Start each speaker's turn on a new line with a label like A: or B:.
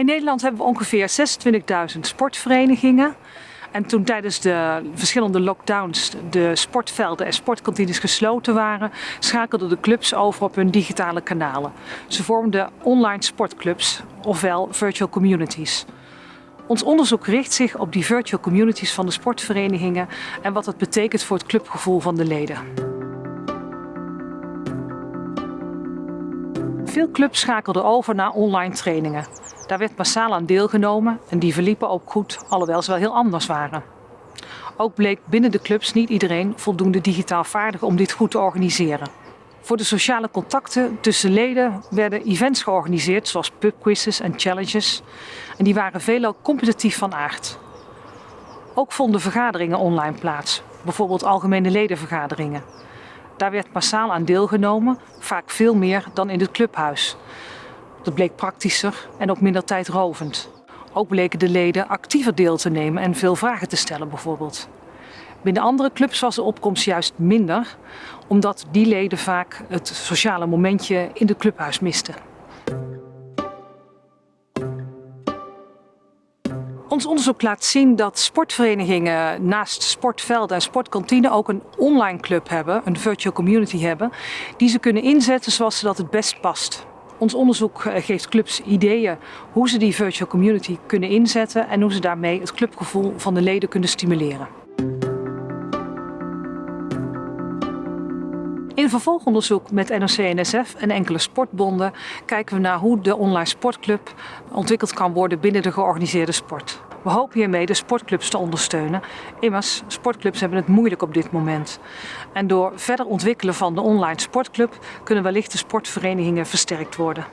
A: In Nederland hebben we ongeveer 26.000 sportverenigingen. En toen tijdens de verschillende lockdowns de sportvelden en sportkantines gesloten waren, schakelden de clubs over op hun digitale kanalen. Ze vormden online sportclubs, ofwel virtual communities. Ons onderzoek richt zich op die virtual communities van de sportverenigingen en wat het betekent voor het clubgevoel van de leden. Veel clubs schakelden over naar online trainingen. Daar werd massaal aan deelgenomen en die verliepen ook goed, alhoewel ze wel heel anders waren. Ook bleek binnen de clubs niet iedereen voldoende digitaal vaardig om dit goed te organiseren. Voor de sociale contacten tussen leden werden events georganiseerd zoals pubquizzes en challenges. En die waren veelal competitief van aard. Ook vonden vergaderingen online plaats, bijvoorbeeld algemene ledenvergaderingen. Daar werd massaal aan deelgenomen, vaak veel meer dan in het clubhuis. Dat bleek praktischer en ook minder tijdrovend. Ook bleken de leden actiever deel te nemen en veel vragen te stellen bijvoorbeeld. Binnen andere clubs was de opkomst juist minder, omdat die leden vaak het sociale momentje in het clubhuis misten. Ons onderzoek laat zien dat sportverenigingen naast sportvelden en sportkantine ook een online club hebben, een virtual community hebben, die ze kunnen inzetten zoals ze dat het best past. Ons onderzoek eh, geeft clubs ideeën hoe ze die virtual community kunnen inzetten en hoe ze daarmee het clubgevoel van de leden kunnen stimuleren. In vervolgonderzoek met NOC-NSF en enkele sportbonden kijken we naar hoe de online sportclub ontwikkeld kan worden binnen de georganiseerde sport. We hopen hiermee de sportclubs te ondersteunen. Immers, sportclubs hebben het moeilijk op dit moment. En door verder ontwikkelen van de online sportclub kunnen wellicht de sportverenigingen versterkt worden.